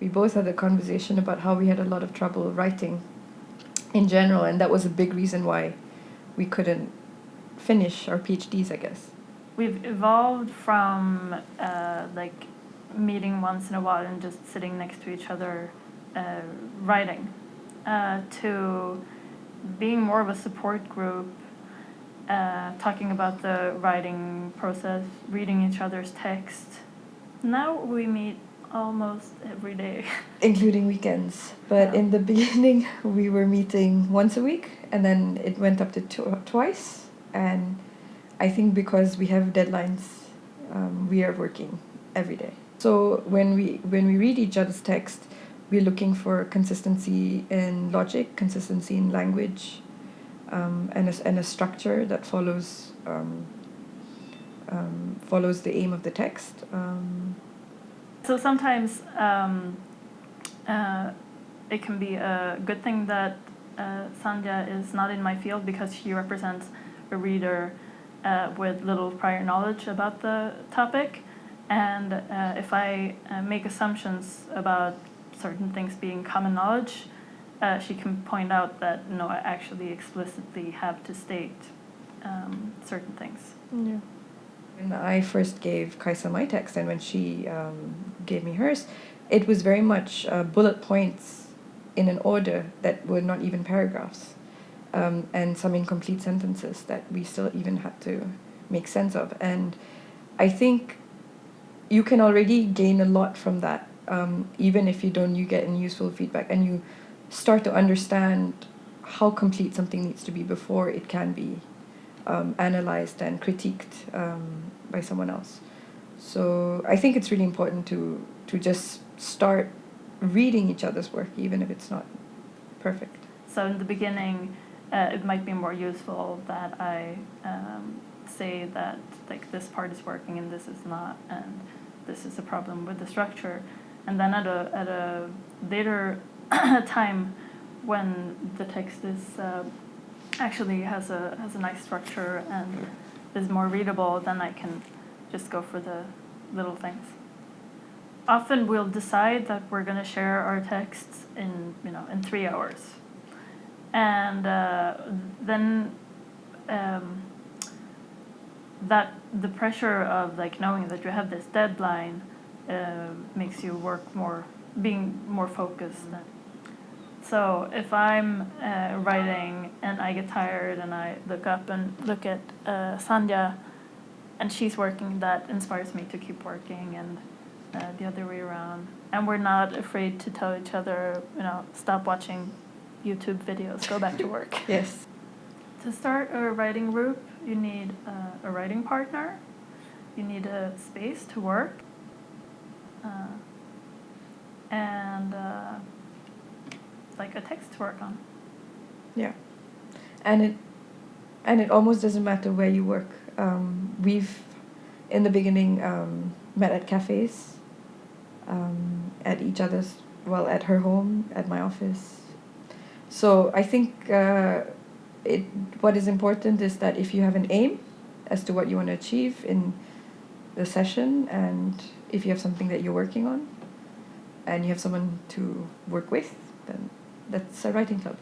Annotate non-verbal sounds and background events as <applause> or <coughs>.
we both had a conversation about how we had a lot of trouble writing in general, and that was a big reason why we couldn't finish our PhDs, I guess. We've evolved from uh, like meeting once in a while and just sitting next to each other uh, writing uh, to being more of a support group, uh, talking about the writing process, reading each other's text. Now we meet almost every day. <laughs> Including weekends. But Yeah. in the <laughs> beginning, we were meeting once a week, and then it went up to tw- twice. And I think because we have deadlines, um, we are working every day. So when we when we read each other's text, we're looking for consistency in logic, consistency in language, um, and a, and a structure that follows um, um, follows the aim of the text. Um, So sometimes um, uh, it can be a good thing that uh, Sandhya is not in my field because she represents a reader uh, with little prior knowledge about the topic. And uh, if I uh, make assumptions about certain things being common knowledge, uh, she can point out that no, I actually explicitly have to state um, certain things. Yeah. When I first gave Kaisa my text and when she um, gave me hers, it was very much uh, bullet points in an order that were not even paragraphs, um, and some incomplete sentences that we still even had to make sense of. And I think you can already gain a lot from that, um, even if you don't you get any useful feedback and you start to understand how complete something needs to be before it can be um, analyzed and critiqued um, by someone else. So I think it's really important to to just start reading each other's work, even if it's not perfect. So in the beginning, uh, it might be more useful that I um, say that like this part is working and this is not, and this is a problem with the structure. And then at a at a later <coughs> time, when the text is uh, actually has a has a nice structure and is more readable, then I can just go for the little things. Often we'll decide that we're going to share our texts in you know in three hours and uh, then um, that the pressure of like knowing that you have this deadline uh, makes you work more being more focused so if i'm uh, writing and i get tired and i look up and look at uh, sandhya and she's working that inspires me to keep working and uh, the other way around and we're not afraid to tell each other you know stop watching YouTube videos, go back to <laughs> work. Yes. to start a writing group, you need uh, a writing partner, you need a space to work, uh, and uh, like a text to work on. Yeah. And it and it almost doesn't matter where you work. Um, we've in the beginning um, met at cafes, um, at each other's well at her home, at my office. So I think uh, it what is important is that if you have an aim as to what you want to achieve in the session and if you have something that you're working on and you have someone to work with, that's a writing club.